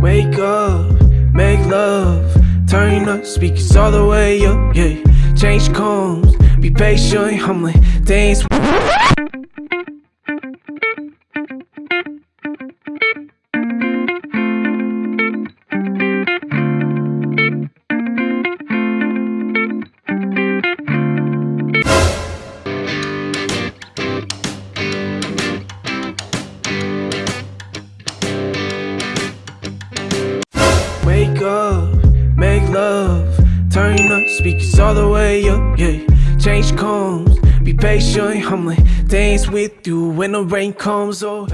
Wake up, make love, turn up speakers all the way up, yeah. Change comes, be patient, I'm like, turn up speakers all the way up, yeah. Change comes, be patient, like, dance with you when the rain comes, oh.